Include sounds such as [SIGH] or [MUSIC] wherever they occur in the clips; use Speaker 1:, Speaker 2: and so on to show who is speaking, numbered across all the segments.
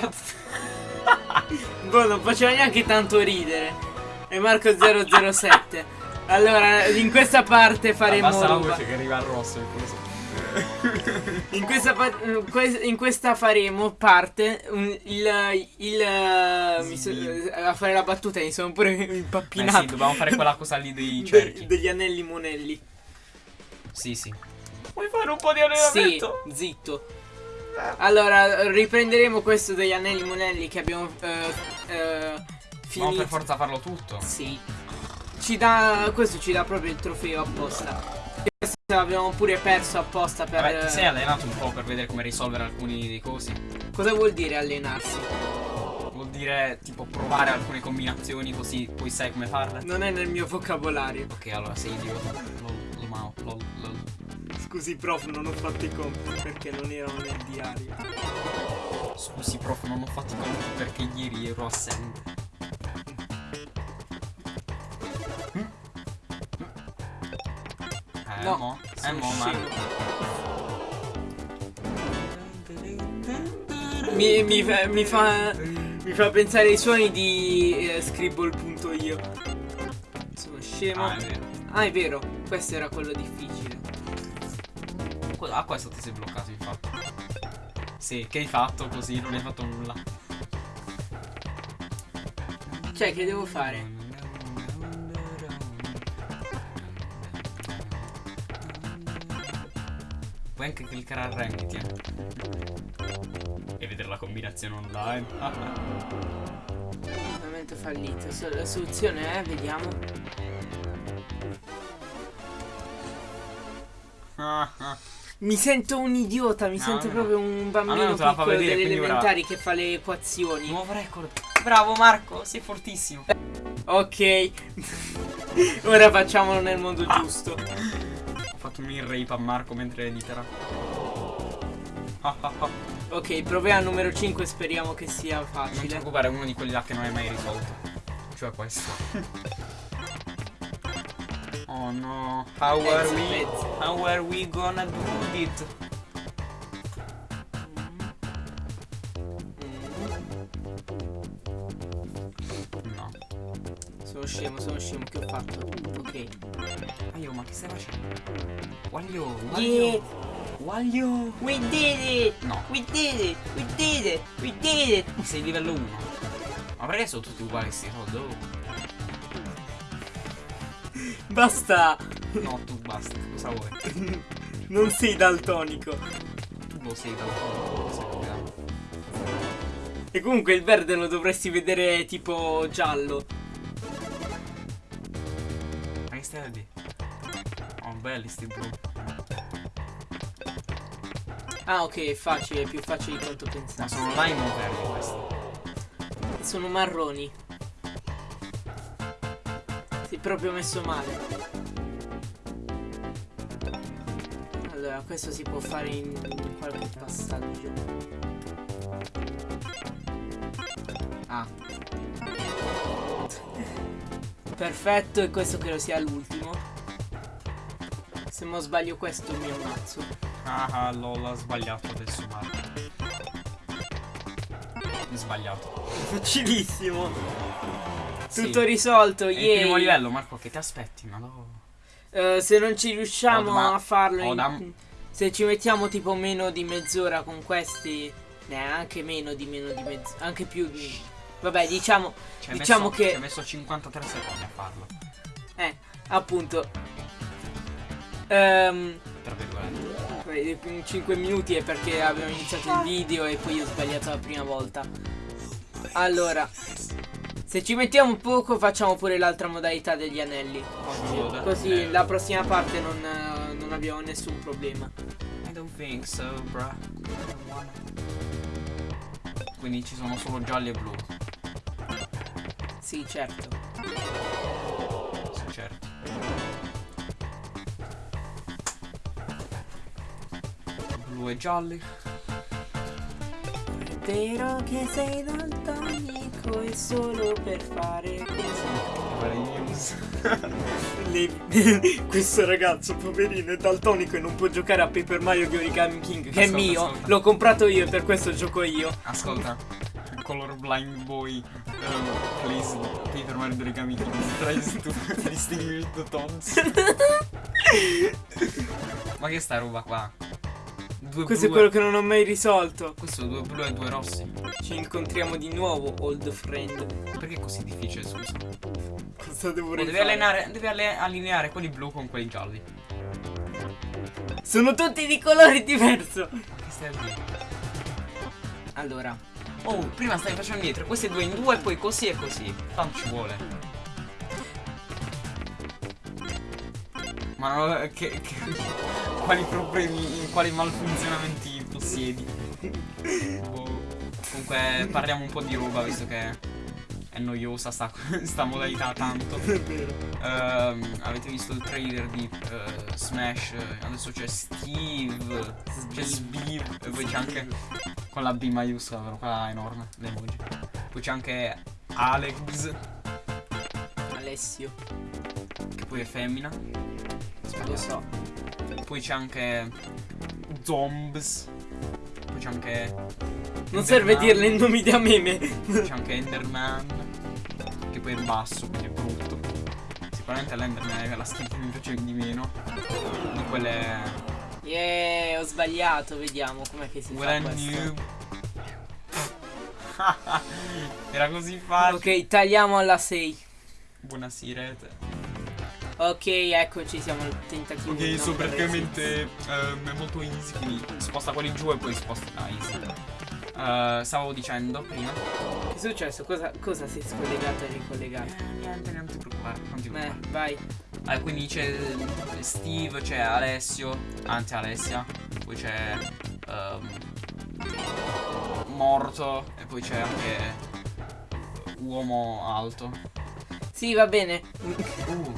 Speaker 1: [LAUGHS] boh, non faceva neanche tanto ridere. E Marco 007. Allora, in questa parte faremo.
Speaker 2: Basta la voce che arriva al rosso.
Speaker 1: In questa, in questa, faremo parte un, il, il so, a fare la battuta mi sono pure impappinato.
Speaker 2: Eh sì, dobbiamo fare quella cosa lì dei cerchi.
Speaker 1: De, degli anelli monelli.
Speaker 2: Sì, sì. Vuoi fare un po' di allenamento?
Speaker 1: Sì, zitto. Allora, riprenderemo questo degli anelli monelli che abbiamo uh, uh,
Speaker 2: finito. Ma per forza farlo tutto.
Speaker 1: Sì. Ci dà, questo ci dà proprio il trofeo apposta. Questo l'abbiamo pure perso apposta per...
Speaker 2: Vabbè, ti sei allenato un po' per vedere come risolvere alcuni dei cosi.
Speaker 1: Cosa vuol dire allenarsi?
Speaker 2: Vuol dire tipo provare alcune combinazioni così poi sai come farle.
Speaker 1: Non è nel mio vocabolario.
Speaker 2: Ok, allora sei idiota.
Speaker 1: Scusi prof, non ho fatto i compiti perché non erano nel diario.
Speaker 2: Scusi prof, non ho fatto i compiti perché ieri ero assente. Eh,
Speaker 1: no,
Speaker 2: mo, eh, mo, ma...
Speaker 1: Mi, mi, fa, mi, fa, mi fa pensare ai suoni di eh, Scribble.io Sono scemo.
Speaker 2: Ah, è.
Speaker 1: Ah, è vero, questo era quello difficile
Speaker 2: Ah, questo ti sei bloccato infatti. Sì, che hai fatto così? Non hai fatto nulla.
Speaker 1: Cioè, che devo fare?
Speaker 2: Puoi anche cliccare al rank, E vedere la combinazione online.
Speaker 1: Ovviamente fallito. La soluzione è, vediamo. [LAUGHS] Mi sento un idiota, mi no, sento no. proprio un bambino piccolo vedere, delle elementari ora... che fa le equazioni.
Speaker 2: Nuovo record. Bravo Marco, sei fortissimo.
Speaker 1: ok. [LAUGHS] ora facciamolo nel modo ah. giusto.
Speaker 2: Ho fatto un in rape a Marco mentre editerà. [LAUGHS]
Speaker 1: ok, proviamo al numero 5, speriamo che sia facile. Non
Speaker 2: ti preoccupare, è uno di quelli là che non hai mai risolto. Cioè questo. [LAUGHS] Oh no. How are we? How are we gonna do it? No.
Speaker 1: Sono scemo, sono scemo, che ho fatto? Ok.
Speaker 2: Ma io, ma che stai facendo? Waglio,
Speaker 1: Waglio.
Speaker 2: Waglio.
Speaker 1: We did it!
Speaker 2: No.
Speaker 1: We did it! We did it! We did it!
Speaker 2: Sei livello 1. Ma perché sono tutti uguali questi? Oh, dove?
Speaker 1: Basta!
Speaker 2: No, tu basta, cosa vuoi? [LAUGHS]
Speaker 1: non sei daltonico.
Speaker 2: Tu lo sei daltonico,
Speaker 1: E comunque il verde lo dovresti vedere tipo giallo.
Speaker 2: Ma che stai a dire? Oh, belli sti blu.
Speaker 1: Ah, ok, è facile, è più facile di quanto pensavo.
Speaker 2: Ma sono lime o verdi questi?
Speaker 1: Sono marroni. Proprio messo male. Allora, questo si può fare in, qualche passaggio. Ah. Perfetto, e questo credo sia l'ultimo. Se non sbaglio questo mi ammazzo.
Speaker 2: Ah, lol, ha sbagliato adesso Marco. Sbagliato.
Speaker 1: Facilissimo. Sì. Tutto risolto, ieri.
Speaker 2: Il primo livello, Marco, che ti aspetti? Ma no.
Speaker 1: Uh, se non ci riusciamo oh, a farlo in, se ci mettiamo tipo meno di mezz'ora con questi neanche meno di meno di mezz'ora anche più di vabbè diciamo diciamo
Speaker 2: messo,
Speaker 1: che
Speaker 2: ci ha messo 53 secondi a farlo
Speaker 1: eh appunto um,
Speaker 2: tra virgolette
Speaker 1: 5 minuti è perché abbiamo iniziato il video e poi ho sbagliato la prima volta allora se ci mettiamo poco facciamo pure l'altra modalità degli anelli. Oggi. Così la prossima parte non, non, abbiamo nessun problema.
Speaker 2: I don't think so bro Quindi ci sono solo gialli e blu.
Speaker 1: Sì certo.
Speaker 2: Sì certo. Blu e gialli
Speaker 1: vero che sei daltonico è solo per fare. [LAUGHS] Le- [LAUGHS] Questo ragazzo, poverino, è daltonico e non può giocare a Paper Mario di Origami King, che è
Speaker 2: Ascolta,
Speaker 1: mio.
Speaker 2: ascolta.
Speaker 1: L'ho comprato io e per questo gioco io.
Speaker 2: Ascolta. Colorblind boy. Um, please, Paper Mario Origami King tries [LAUGHS] to distinguish the tones. Ma che sta roba qua? Due
Speaker 1: Questo è
Speaker 2: blu
Speaker 1: quello
Speaker 2: e-
Speaker 1: che non ho mai risolto.
Speaker 2: Questo due blu e due rossi.
Speaker 1: Ci incontriamo di nuovo, old friend.
Speaker 2: Perché è così difficile, scusa?
Speaker 1: Cosa devo
Speaker 2: Oh, devi allenare, devi allineare quelli blu con quelli gialli.
Speaker 1: Sono tutti di colore diverso.
Speaker 2: Che stai a dire?
Speaker 1: Allora,
Speaker 2: Oh, prima stavi facendo dietro, questi due in due, poi così e così. Tanto ci vuole. Ma no, che, che- quali problemi, quali malfunzionamenti possiedi? [LAUGHS] Boh. Comunque parliamo un po' di roba visto che è noiosa sta, [LAUGHS] sta modalità tanto.
Speaker 1: è vero.
Speaker 2: Ehm, avete visto il trailer di eh, Smash? Adesso c'è Steve, c'è Sbiv e poi c'è anche con la B maiuscola, però qua enorme, l'emoji. Poi c'è anche Alex,
Speaker 1: Alessio,
Speaker 2: che poi è femmina.
Speaker 1: Lo so.
Speaker 2: Poi c'è anche Zombs. Poi c'è anche.
Speaker 1: Non serve dirle i nomi da meme.
Speaker 2: C'è anche Enderman. Che poi è basso, quindi è brutto. Sicuramente l'Enderman è la skin che mi piace di meno. Di quelle.
Speaker 1: Yeah, ho sbagliato, vediamo com'è che si
Speaker 2: Quella
Speaker 1: fa
Speaker 2: noob. [LAUGHS] Era così facile.
Speaker 1: Ok, tagliamo alla 6.
Speaker 2: Buonasera.
Speaker 1: Ok, eccoci, siamo al tentativo.
Speaker 2: Ok, so praticamente ehm, è molto easy, quindi sposta quelli giù e poi sposta ah, easy. Eh, stavo dicendo prima.
Speaker 1: Che è successo? Cosa, cosa si è scollegato e ricollegato?
Speaker 2: Eh, niente, non ti preoccupare, non ti
Speaker 1: Eh,
Speaker 2: preoccupare.
Speaker 1: vai.
Speaker 2: Eh, quindi c'è Steve, c'è Alessio, anzi Alessia, poi c'è ehm, Morto e poi c'è anche Uomo Alto.
Speaker 1: Sì, va bene.
Speaker 2: Uh,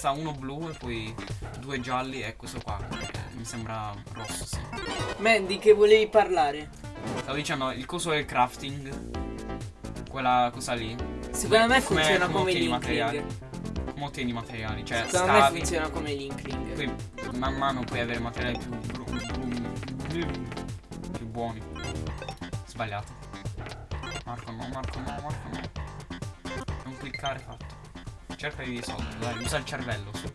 Speaker 2: sta uno blu e poi due gialli e questo qua. eh, mi sembra rosso, sì.
Speaker 1: Mandy, che volevi parlare?
Speaker 2: Stavo dicendo, il coso del crafting. Quella cosa lì.
Speaker 1: Secondo me
Speaker 2: Come-
Speaker 1: funziona
Speaker 2: come
Speaker 1: come l'inkling.
Speaker 2: materiali. Come ottieni i materiali. Cioè,
Speaker 1: Secondo me
Speaker 2: scavi.
Speaker 1: funziona come l'inkling.
Speaker 2: Poi man mano puoi avere materiali più, bru- bru- più buoni. Sbagliato. Marco no, Marco no, Marco no. Non cliccare fatto. Cerca di risolvere, dai, usa il cervello. su.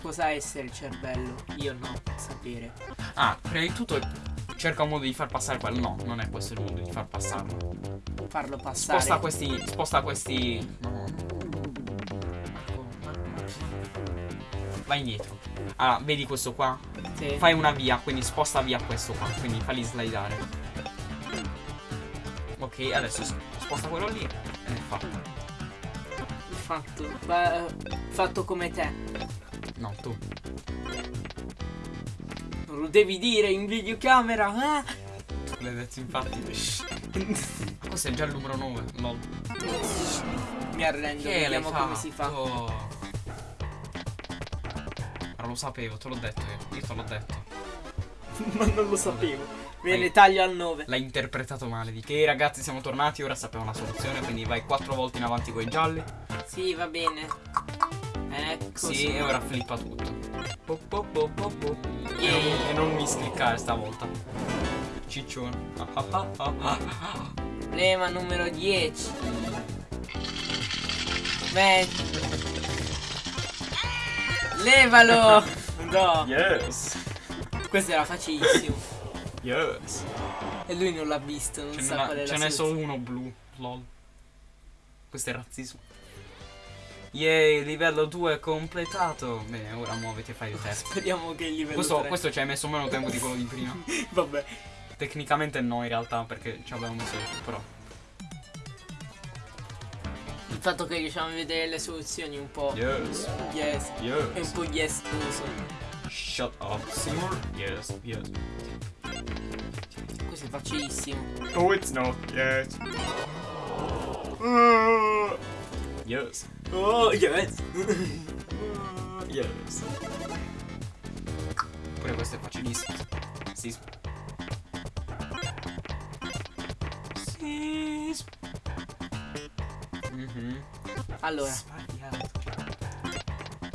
Speaker 1: Cosa essere il cervello? Io no, sapere.
Speaker 2: Ah, prima di tutto cerca un modo di far passare quello. No, non è questo il modo di far passarlo.
Speaker 1: Farlo passare.
Speaker 2: Sposta questi. Sposta questi. No. Vai indietro. Allora, vedi questo qua?
Speaker 1: Sì.
Speaker 2: Fai una via, quindi sposta via questo qua, quindi falli slidare. Ok, adesso sposta quello lì e fatto.
Speaker 1: Fatto. Fa- fatto come te.
Speaker 2: No, tu.
Speaker 1: Non lo devi dire in videocamera. Ah!
Speaker 2: L'hai detto infatti. Questo è già il numero 9, lol.
Speaker 1: Mi arrendo,
Speaker 2: Che
Speaker 1: vediamo come si fa.
Speaker 2: Ma lo sapevo, te l'ho detto io. Io te l'ho detto. [LAUGHS]
Speaker 1: Ma non lo sapevo.
Speaker 2: Vai.
Speaker 1: taglio al 9.
Speaker 2: L'hai interpretato male. Di che ragazzi siamo tornati, ora sappiamo la soluzione, quindi vai quattro volte in avanti con i gialli.
Speaker 1: Sì, va bene. Ecco.
Speaker 2: Sì, e ora flippa tutto. Po, po, po, po, po. E,
Speaker 1: Yeah.
Speaker 2: non, e non miscliccare stavolta. Ciccione. Ah, ah, ah.
Speaker 1: Problema numero 10. Beh. Levalo! No,
Speaker 2: Yes.
Speaker 1: questo era facilissimo.
Speaker 2: Yes.
Speaker 1: E lui non l'ha visto, non
Speaker 2: Ce
Speaker 1: sa qual è
Speaker 2: ce n'è solo uno blu. Lol. Questo è razzismo. Yay, livello 2 completato. Bene, ora muoviti e fai il test. [LAUGHS]
Speaker 1: Speriamo che il livello
Speaker 2: Questo,
Speaker 1: 3.
Speaker 2: questo ci hai messo meno tempo di quello di prima. [LAUGHS]
Speaker 1: Vabbè.
Speaker 2: Tecnicamente no, in realtà, perché ci avevamo messo però.
Speaker 1: Il fatto che riusciamo a vedere le soluzioni un po'.
Speaker 2: Yes.
Speaker 1: Yes. È un
Speaker 2: Yes.
Speaker 1: po' yes uso.
Speaker 2: Shut up, Seymour. Yes, yes.
Speaker 1: Questo è facilissimo.
Speaker 2: Oh, it's not yet. Yes.
Speaker 1: Oh, yes. [LAUGHS]
Speaker 2: Yes. Pure questo è facilissimo. Sì. Please. Mhm.
Speaker 1: Allora,
Speaker 2: Sbagliato.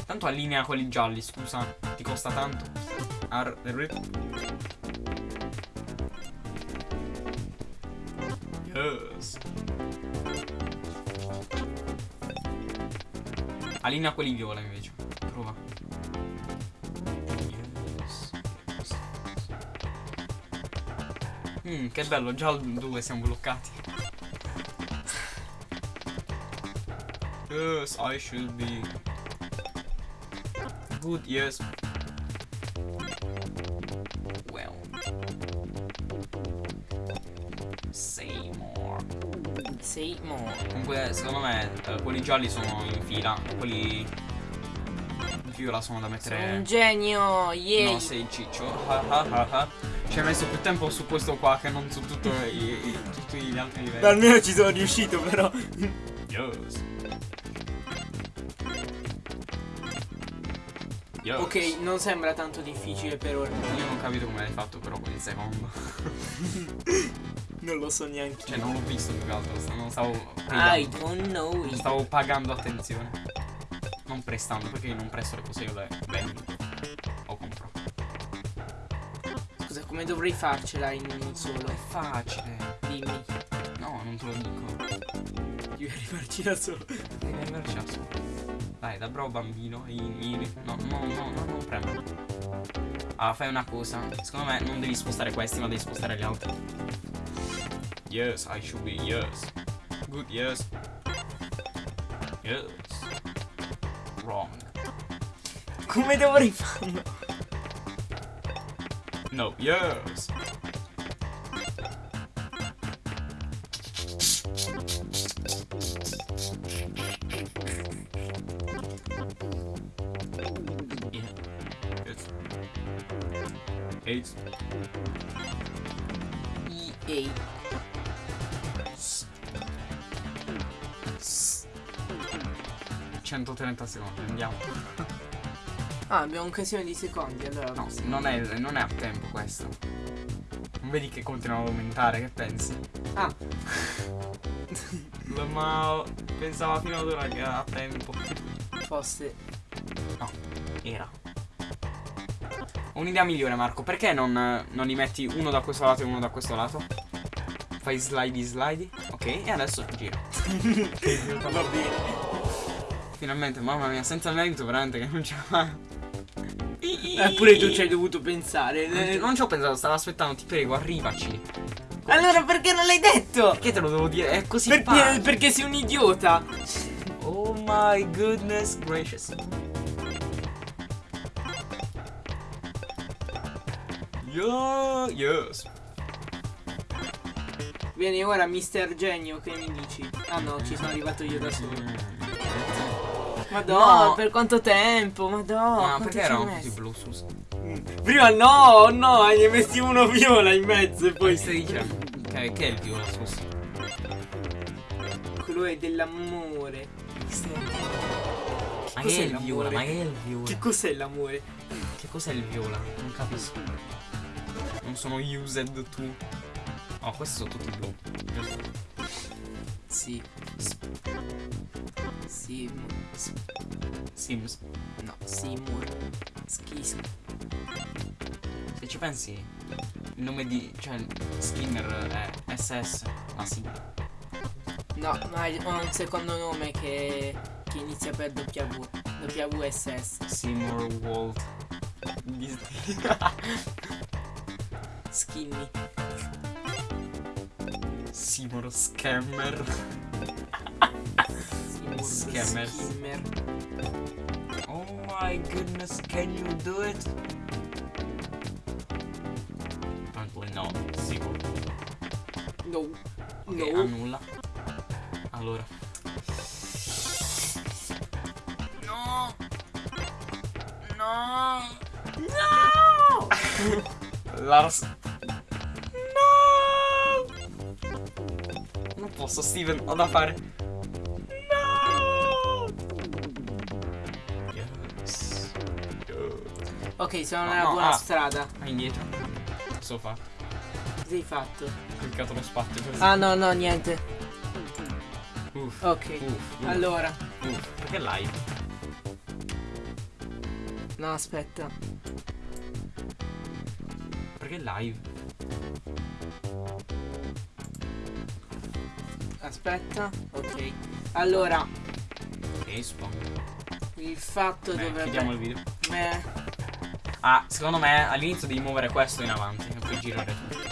Speaker 2: Tanto allinea quelli gialli, scusa. Ti costa tanto. Ar rip. Yes. Allinea quelli viola invece. Prova. Mm, che bello, già al 2 siamo bloccati. Yes, I should be. Good, yes.
Speaker 1: Sei mo.
Speaker 2: Comunque, secondo me, eh, quelli gialli sono in fila. Quelli in viola sono da
Speaker 1: Sono
Speaker 2: mettere.
Speaker 1: un genio, yay.
Speaker 2: No, sei ciccio. Ah, ah, ah. Ci hai messo più tempo su questo qua che non su tutto i- i- tutti gli altri livelli.
Speaker 1: Almeno ci sono riuscito però.
Speaker 2: Yes. Yes.
Speaker 1: ok, non sembra tanto difficile per ora.
Speaker 2: Io non ho capito come l'hai fatto però con il secondo. [LAUGHS]
Speaker 1: Non lo so neanche.
Speaker 2: Cioè non l'ho visto più che altro, non stavo
Speaker 1: I
Speaker 2: pagando.
Speaker 1: don't know
Speaker 2: Non
Speaker 1: it.
Speaker 2: stavo pagando attenzione. Non prestando, perché io non presto le cose, io le vendo. O compro.
Speaker 1: Scusa, come dovrei farcela in uno solo?
Speaker 2: È facile.
Speaker 1: Dimmi.
Speaker 2: No, non te lo dico.
Speaker 1: Devi arrivarci da solo.
Speaker 2: Devi arrivarci da solo. Dai, da bravo bambino. i- i- No, no, no, no, non premere. Ah, fai una cosa. Secondo me non devi spostare questi, ma devi spostare gli altri. Yes, I should be yes. Good, yes. Yes. Wrong.
Speaker 1: Come dovrei farlo?
Speaker 2: No, yes. Yeah. Yes. Eight. 130 secondi, andiamo.
Speaker 1: Ah, abbiamo un casino di secondi, allora.
Speaker 2: No, non è, non è a tempo questo. Non vedi che continua ad aumentare, che pensi?
Speaker 1: Ah, [LAUGHS]
Speaker 2: Ma pensava fino ad ora che era a tempo.
Speaker 1: fosse.
Speaker 2: Era. Ho un'idea migliore, Marco. Perché non, non li metti uno da questo lato e uno da questo lato? Fai slidey slidey. Ok, e adesso gira. [LAUGHS]
Speaker 1: Va bene.
Speaker 2: Finalmente, mamma mia, senza merito veramente che non ce la fa.
Speaker 1: Eppure tu ci hai dovuto pensare.
Speaker 2: Non,
Speaker 1: Eh,
Speaker 2: non ci ho pensato, stavo aspettando, ti prego, arrivaci.
Speaker 1: Allora perché non l'hai detto?
Speaker 2: Perché te lo devo dire? È così
Speaker 1: Perché,
Speaker 2: facile.
Speaker 1: perché sei un idiota.
Speaker 2: Oh my goodness gracious. Yeah, yes.
Speaker 1: Vieni ora Mister Genio, che mi dici? Ah no, ci sono arrivato io da solo. Madonna,
Speaker 2: No.
Speaker 1: per quanto tempo? Madonna,
Speaker 2: Ma perché erano tutti blu, scusa?
Speaker 1: Prima no, no, ne hai messi uno viola in mezzo e
Speaker 2: Poi stai dicendo? Che, che è il viola, scusa?
Speaker 1: quello è dell'amore.
Speaker 2: Ma che è il viola? Ma che è il viola?
Speaker 1: Che cos'è l'amore?
Speaker 2: Che cos'è il viola? Non capisco. Non sono used tu. Oh, questi sono tutti blu. Giusto?
Speaker 1: Sì. Sim.
Speaker 2: Sims.
Speaker 1: No, Seymour. Schismo.
Speaker 2: Se ci pensi, il nome di. cioè, Skinner è SS. Ma sì.
Speaker 1: No, ma ha un secondo nome che, che inizia per W. WSS.
Speaker 2: Seymour Walt. Disney. [LAUGHS]
Speaker 1: Skinny.
Speaker 2: Seymour Scammer. Scammers.
Speaker 1: Skimmer.
Speaker 2: Oh my goodness, can you do it? Apparently no, sicuro.
Speaker 1: No.
Speaker 2: Ok,
Speaker 1: No.
Speaker 2: annulla. Allora. No! No! No! [LAUGHS] Lars. Non posso, Steven, ho da fare. No! Yes.
Speaker 1: Ok, sono
Speaker 2: No,
Speaker 1: nella
Speaker 2: no,
Speaker 1: buona
Speaker 2: ah.
Speaker 1: strada.
Speaker 2: Vai indietro. Posso fare?
Speaker 1: Hai fatto?
Speaker 2: cliccato lo spazio così.
Speaker 1: Ah no, no, niente.
Speaker 2: Uff.
Speaker 1: Ok.
Speaker 2: Uff, uff,
Speaker 1: Allora.
Speaker 2: uff. Perché live?
Speaker 1: No, aspetta.
Speaker 2: Perché live?
Speaker 1: Aspetta. Ok. Allora,
Speaker 2: spawn.
Speaker 1: il fatto
Speaker 2: Beh,
Speaker 1: dovrebbe...
Speaker 2: chiudiamo il video.
Speaker 1: Beh,
Speaker 2: Ah, secondo me all'inizio devi muovere questo in avanti e poi girare tutto.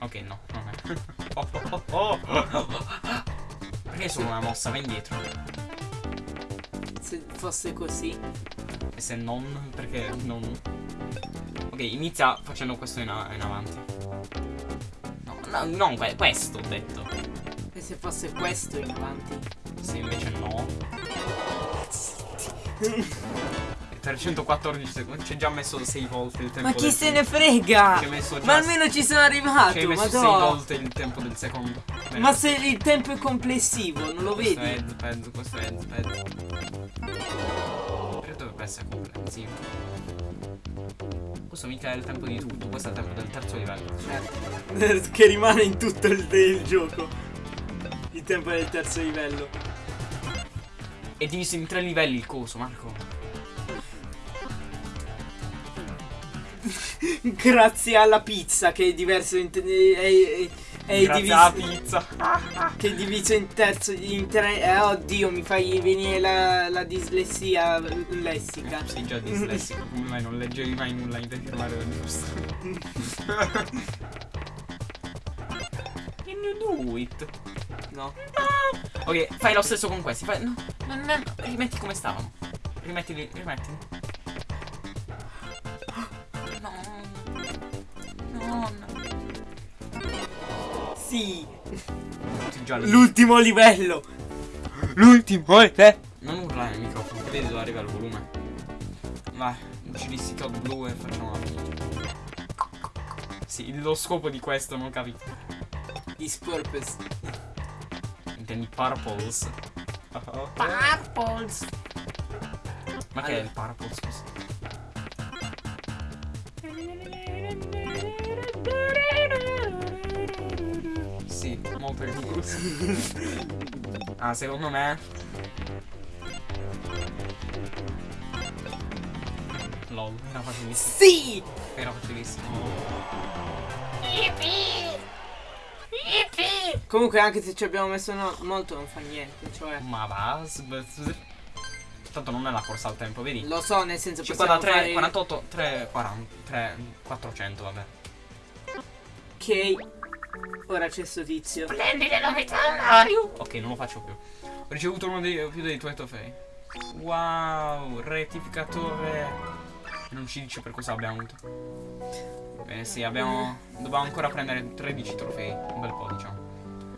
Speaker 2: Ok, no, non è. [LAUGHS] Oh, oh, oh, oh. Perché solo una mossa? Va indietro.
Speaker 1: se fosse così.
Speaker 2: E se non, perché non. Ok, inizia facendo questo in, in avanti. No, no, non questo ho detto.
Speaker 1: E se fosse questo in avanti?
Speaker 2: Se invece no. [LAUGHS] 314 secondi. Ci hai già messo 6 volte il tempo
Speaker 1: Ma chi
Speaker 2: del
Speaker 1: se ne frega? Ma almeno ci sono arrivato,
Speaker 2: Ci hai messo 6
Speaker 1: madò.
Speaker 2: volte il tempo del secondo. Bene.
Speaker 1: Ma se il tempo è complessivo, non lo
Speaker 2: Questo
Speaker 1: vedi?
Speaker 2: è Headpad, questo è Headpad. Perché dovrebbe essere comprensivo? Questo mica è il tempo di tutto, questo è il tempo del terzo livello.
Speaker 1: Certo. [LAUGHS] che rimane in tutto il, il gioco. Il tempo del terzo livello.
Speaker 2: È diviso in tre livelli il coso, Marco. [LAUGHS]
Speaker 1: Grazie alla pizza che è diverso in, è, è, è
Speaker 2: Grazie
Speaker 1: diviso,
Speaker 2: alla pizza. [LAUGHS]
Speaker 1: che è diviso in terzo in tre eh, oddio mi fai venire la, la dislessia lessica
Speaker 2: Sei già dislessico, [LAUGHS] come mai non leggevi mai nulla in firmare del giusto? Can you do it?
Speaker 1: No
Speaker 2: Ok, fai lo stesso con questi. Fai, no, no, no, rimetti come stavano. Rimettili, rimettili. No. No, no.
Speaker 1: sì l'ultimo livello
Speaker 2: L'ultimo è te. Non urlare nel microfono, che vedi dove arriva il volume. Vai, uccidi Todd blu e facciamo la fine. Sì, lo scopo di questo non capito.
Speaker 1: is
Speaker 2: Entende purples.
Speaker 1: Purples!
Speaker 2: Como é que
Speaker 1: é?
Speaker 2: Purples. Sim, Monter Rules. [LAUGHS] ah, sei o nome é. LOL, era uma
Speaker 1: delícia. Sim!
Speaker 2: Era uma. Yippee!
Speaker 1: Comunque anche se ci abbiamo messo no- molto non fa niente cioè
Speaker 2: Ma va. Tanto non è la corsa al tempo, vedi?
Speaker 1: lo so nel senso possiamo
Speaker 2: 53,
Speaker 1: fare
Speaker 2: 48, 3, 40, 3, 400, vabbè.
Speaker 1: ok ora c'è sto tizio
Speaker 2: novità Mario! Ok, non lo faccio più. Ho ricevuto uno dei più dei tuoi trofei. Wow, rettificatore. Non ci dice per cosa abbiamo avuto. Bene, sì, abbiamo. Dobbiamo ancora prendere 13 trofei. Un bel po', diciamo.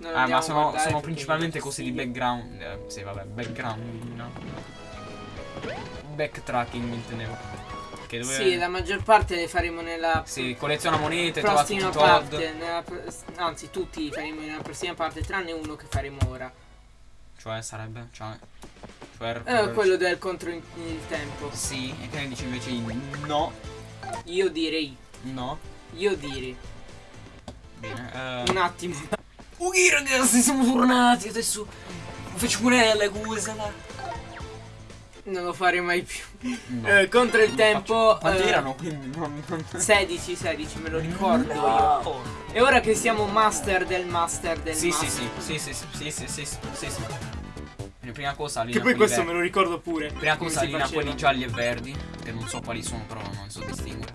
Speaker 2: Ah, ma sono, sono principalmente cose di background. Eh, sì, vabbè, background, no? Backtracking intendevo. Che dove.
Speaker 1: Sì, la maggior parte le faremo nella
Speaker 2: Sì, colleziona monete, trova tutti
Speaker 1: parte. nella anzi, tutti li faremo nella prossima parte, tranne uno che faremo ora.
Speaker 2: Cioè, sarebbe. Cioè. cioè
Speaker 1: Eh, quello del contro il il tempo.
Speaker 2: Sì, e che ne dici invece no?
Speaker 1: Io direi.
Speaker 2: No?
Speaker 1: Io direi.
Speaker 2: Bene. eh.
Speaker 1: Un attimo.
Speaker 2: Ok ragazzi, siamo tornati. Adesso faccio pure le cose là.
Speaker 1: Non lo farei mai più.
Speaker 2: No.
Speaker 1: Eh, contro il tempo.
Speaker 2: Quanti
Speaker 1: eh,
Speaker 2: erano? Quindi non. non...
Speaker 1: 16, 16, me lo ricordo io.
Speaker 2: No.
Speaker 1: E ora che siamo master del master del
Speaker 2: Sì,
Speaker 1: master.
Speaker 2: sì, sì, sì, sì, sì, sì, sì, sì, sì. Prima cosa
Speaker 1: Che
Speaker 2: linea
Speaker 1: poi questo me lo ricordo pure.
Speaker 2: Prima cosa
Speaker 1: faceva.
Speaker 2: quelli gialli e verdi. Che non so quali sono, però non so distinguere.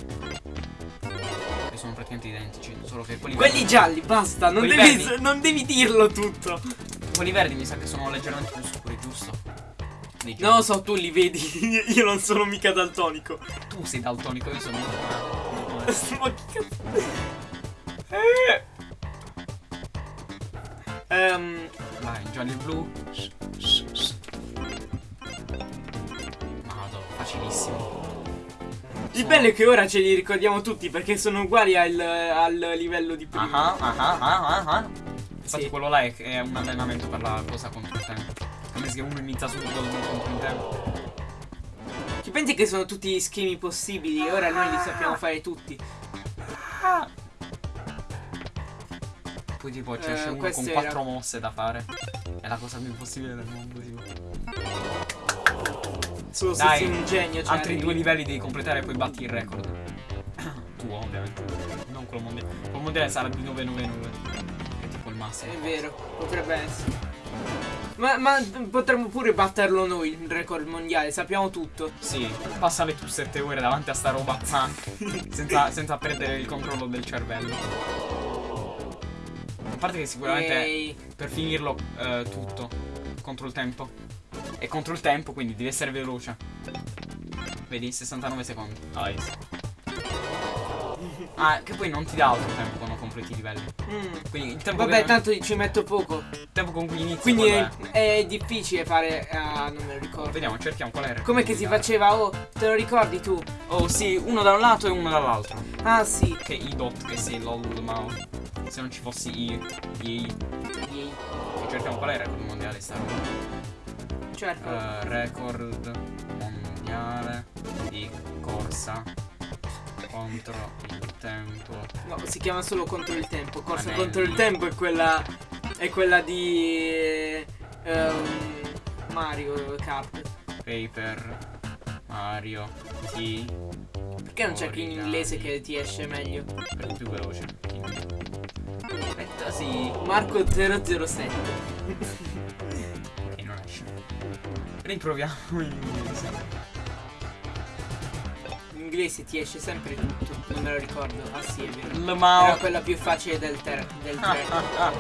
Speaker 2: Sono praticamente identici. Solo che quelli
Speaker 1: Quelli
Speaker 2: verdi-
Speaker 1: gialli, basta, non devi, non devi dirlo tutto.
Speaker 2: Quelli verdi mi sa che sono leggermente più scuri, giusto?
Speaker 1: Non lo so, tu li vedi. [LAUGHS] Io non sono mica daltonico.
Speaker 2: Tu sei daltonico, io sono. [LAUGHS]
Speaker 1: Ma che cazzo. Ehm,
Speaker 2: Vai, e blu. Madò, facilissimo.
Speaker 1: Il bello è che ora ce li ricordiamo tutti perché sono uguali al, al livello di prima.
Speaker 2: Ah ah ah ah ah ah. Infatti
Speaker 1: Sì.
Speaker 2: quello là è, è un allenamento per la cosa contro il tempo. Capisci che uno inizia subito contro il tempo.
Speaker 1: Ci pensi che sono tutti gli schemi possibili e ora noi li sappiamo fare tutti.
Speaker 2: poi tipo c'è
Speaker 1: Eh,
Speaker 2: uno con quattro mosse da fare. È la cosa più impossibile del mondo, tipo.
Speaker 1: Solo se
Speaker 2: Dai,
Speaker 1: sei un genio. Cioè,
Speaker 2: Altri due livelli devi completare e poi batti il record. [COUGHS] Tuo, ovviamente. Non quello mondiale. Quello mondiale sarà di 999. Che è tipo il massimo.
Speaker 1: È vero, potrebbe essere. Ma, ma potremmo pure batterlo noi il record mondiale, sappiamo tutto.
Speaker 2: Sì, passale tu 7 ore davanti a sta roba [LAUGHS] senza, senza perdere il controllo del cervello. A parte che sicuramente
Speaker 1: Ehi,
Speaker 2: per finirlo eh, tutto contro il tempo. E contro il tempo, quindi devi essere veloce. Vedi, 69 secondi. Nice. Ah, che poi non ti dà altro tempo quando completi i livelli.
Speaker 1: mm.
Speaker 2: Quindi il tempo,
Speaker 1: Vabbè,
Speaker 2: che-
Speaker 1: tanto ci metto poco.
Speaker 2: il tempo con cui inizi
Speaker 1: Quindi
Speaker 2: quello
Speaker 1: è, è difficile fare. Ah, non me lo ricordo.
Speaker 2: Vediamo, cerchiamo qual era. il
Speaker 1: Com'è che si faceva? Oh, te lo ricordi tu?
Speaker 2: Oh sì, uno da un lato e uno dall'altro.
Speaker 1: Ah, sì.
Speaker 2: Che i dot che sei lol ma se non ci fossi i i che cerchiamo qual era il mondiale sta roba.
Speaker 1: Certo.
Speaker 2: Eh, record mondiale di corsa contro il tempo.
Speaker 1: No, si chiama solo contro il tempo. Corsa
Speaker 2: Anelli.
Speaker 1: contro il tempo è quella. È quella di. ehm, Mario Kart.
Speaker 2: Paper Mario T
Speaker 1: Perché non cerchi in
Speaker 2: Origami.
Speaker 1: inglese che ti esce meglio?
Speaker 2: per più veloce. Aspetta sì.
Speaker 1: Marco 007.
Speaker 2: Riproviamo in inglese.
Speaker 1: In inglese ti esce sempre tutto. Non me lo ricordo. Ah, sì, è vero. Era
Speaker 2: Mao.
Speaker 1: quella più facile del 3. Del
Speaker 2: Ah,
Speaker 1: tre.
Speaker 2: ah, [LAUGHS] ah.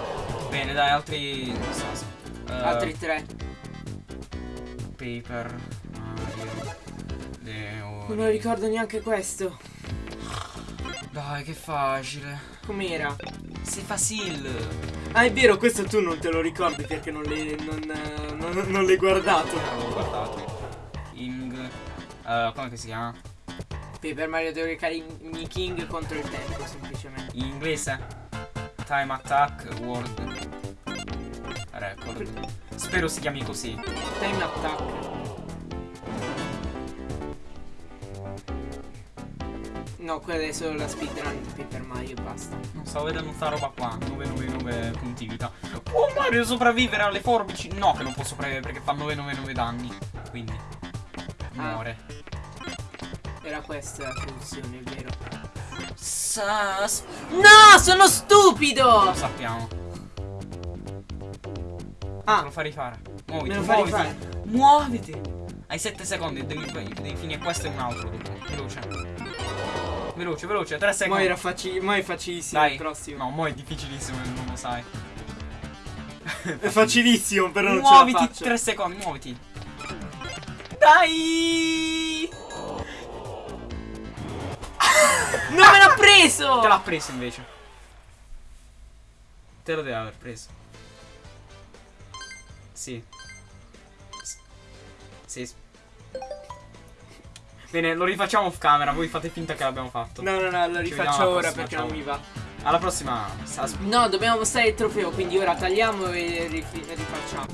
Speaker 2: Bene, dai, altri. eh,
Speaker 1: Altri tre.
Speaker 2: Paper Mario.
Speaker 1: Non me lo ricordo neanche questo.
Speaker 2: Dai, che facile.
Speaker 1: Com'era?
Speaker 2: Sei facile.
Speaker 1: Ah, è vero, questo tu non te lo ricordi perché non l'hai, non, non- non l'hai guardato.
Speaker 2: Non l'ho guardato. King. eh, come che si chiama?
Speaker 1: Paper Mario deve caricare King contro il tempo, semplicemente.
Speaker 2: In inglese? Time Attack World Record. Spero si chiami così.
Speaker 1: Time Attack. No, quella è solo la speedrun di Paper Mario e basta.
Speaker 2: Non stavo vedendo sta roba qua. 999 punti vita. Può Mario sopravvivere alle forbici? No, che non può sopravvivere perché fa 999 danni. Quindi.
Speaker 1: Ah.
Speaker 2: Muore.
Speaker 1: Era questa la soluzione, è vero.
Speaker 2: Sas.
Speaker 1: No, sono stupido!
Speaker 2: Lo sappiamo.
Speaker 1: Ah,
Speaker 2: lo fa rifare. Muoviti,
Speaker 1: me lo fa
Speaker 2: muoviti.
Speaker 1: rifare.
Speaker 2: Muoviti. Hai 7 secondi. Devi, devi finire questo e un altro. dopo. Veloce. Veloce, veloce. 3
Speaker 1: Mo
Speaker 2: secondi.
Speaker 1: era faci- mo è facilissimo
Speaker 2: Dai.
Speaker 1: il prossimo.
Speaker 2: No, mo è difficilissimo e non lo sai.
Speaker 1: È facilissimo, però non
Speaker 2: muoviti
Speaker 1: ce faccio.
Speaker 2: 3 secondi, muoviti. Dai!
Speaker 1: Non me l'ha preso!
Speaker 2: Te l'ha preso invece. Te lo deve aver preso. Sì. Sì. Bene, lo rifacciamo off camera, voi fate finta che l'abbiamo fatto.
Speaker 1: No, no, no, lo
Speaker 2: Ci
Speaker 1: rifaccio ora
Speaker 2: prossima,
Speaker 1: perché
Speaker 2: ciao.
Speaker 1: non mi va.
Speaker 2: Alla prossima.
Speaker 1: No, dobbiamo mostrare il trofeo, quindi ora tagliamo e rifacciamo.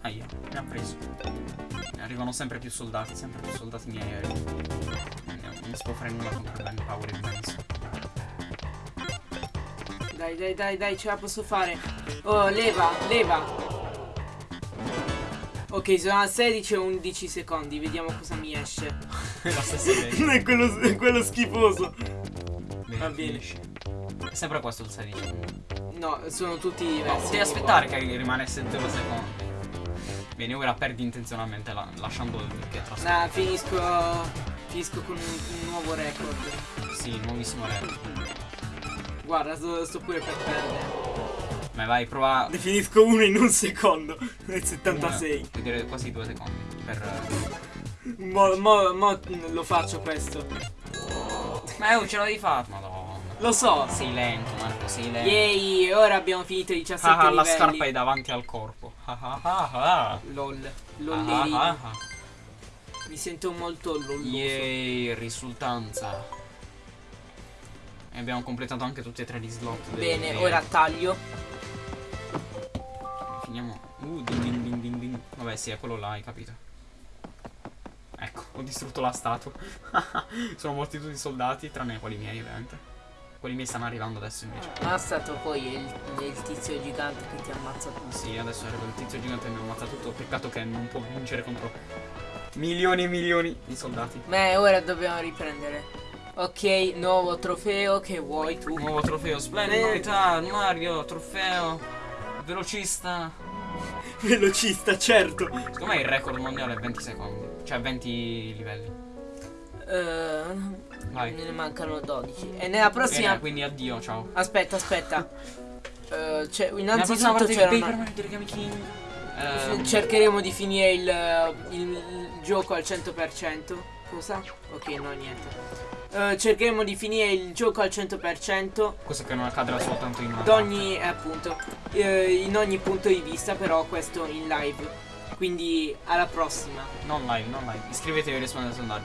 Speaker 2: Aia, mi ha preso. Arrivano sempre più soldati, sempre più soldati miei aerei. Non non si può fare nulla contro il Bang Power immenso.
Speaker 1: Dai, dai, dai, dai, ce la posso fare. Oh, leva, leva. Ok, sono a 16 e 11 secondi, vediamo cosa mi esce. [LAUGHS]
Speaker 2: La stessa [LAUGHS] idea.
Speaker 1: è quello, è quello schifoso.
Speaker 2: Bene,
Speaker 1: Va bene.
Speaker 2: È sempre questo il 16.
Speaker 1: No, sono tutti diversi.
Speaker 2: No, devi aspettare che rimanesse 0 secondi. Bene, ora perdi intenzionalmente la- lasciando il che trascorre.
Speaker 1: Nah, finisco. Finisco con un, un nuovo record.
Speaker 2: Sì, nuovissimo record.
Speaker 1: Guarda, sto, sto pure per perdere.
Speaker 2: Ma vai, prova.
Speaker 1: Ne finisco uno in un secondo. [LAUGHS] Nel 76.
Speaker 2: Vuol dire quasi due secondi. Per.
Speaker 1: Mo, mo, mo lo faccio questo.
Speaker 2: Ma oh, ce l'avevi fatto, madonna.
Speaker 1: Lo so.
Speaker 2: Sei lento, Marco, sei lento.
Speaker 1: Yay, ora abbiamo finito i 17
Speaker 2: Ah, ah, la
Speaker 1: livelli.
Speaker 2: scarpa è davanti al corpo. Ah, ah.
Speaker 1: LOL.
Speaker 2: Ah.
Speaker 1: Mi sento molto lolloso.
Speaker 2: Yay, risultanza. E abbiamo completato anche tutti e tre gli slot.
Speaker 1: Bene,
Speaker 2: dei-
Speaker 1: ora taglio.
Speaker 2: Finiamo. Uh, ding ding ding ding ding. Vabbè, sì, è quello là, hai capito. Ecco, ho distrutto la statua. [LAUGHS] Sono morti tutti i soldati, tranne quelli miei, ovviamente. Quelli miei stanno arrivando adesso invece.
Speaker 1: È stato poi il, il tizio gigante che ti ammazza tutto.
Speaker 2: Sì, adesso arriva il tizio gigante e mi ammazza tutto. Peccato che non può vincere contro milioni e milioni di soldati.
Speaker 1: Beh, ora dobbiamo riprendere. Ok, nuovo trofeo, che vuoi tu?
Speaker 2: Nuovo trofeo, splendido, novità, Mario, trofeo, velocista. [LAUGHS]
Speaker 1: Velocista, certo.
Speaker 2: Secondo me il record mondiale è 20 secondi, cioè 20 livelli.
Speaker 1: Uh,
Speaker 2: Vai.
Speaker 1: Ne mancano 12. E nella prossima...
Speaker 2: Bene, quindi addio, ciao.
Speaker 1: Aspetta, aspetta. uh, [LAUGHS] cioè, innanzitutto c'era una...
Speaker 2: Ehm,
Speaker 1: Cercheremo di finire il, il- il gioco al 100%. Cosa? Ok, no, niente. Eh, cercheremo di finire il gioco al 100%
Speaker 2: questo che non accadrà soltanto in
Speaker 1: ogni, eh, appunto, eh, in ogni punto di vista, però questo in live. Quindi alla prossima.
Speaker 2: Non live, non live. Iscrivetevi e rispondete al sondaggio.